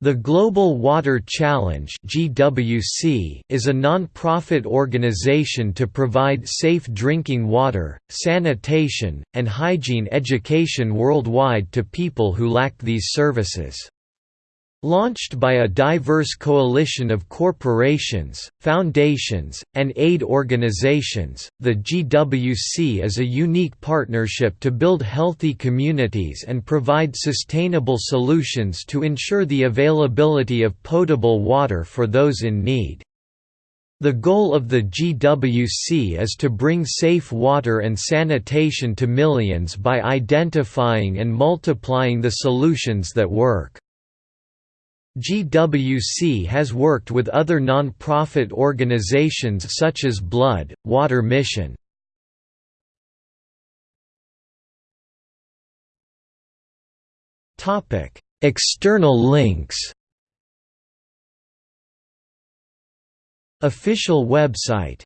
The Global Water Challenge (GWC) is a non-profit organization to provide safe drinking water, sanitation, and hygiene education worldwide to people who lack these services. Launched by a diverse coalition of corporations, foundations, and aid organizations, the GWC is a unique partnership to build healthy communities and provide sustainable solutions to ensure the availability of potable water for those in need. The goal of the GWC is to bring safe water and sanitation to millions by identifying and multiplying the solutions that work. GWC has worked with other non-profit organizations such as Blood, Water Mission. External links Official website